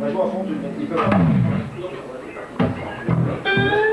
La joie fond, ils peuvent pas.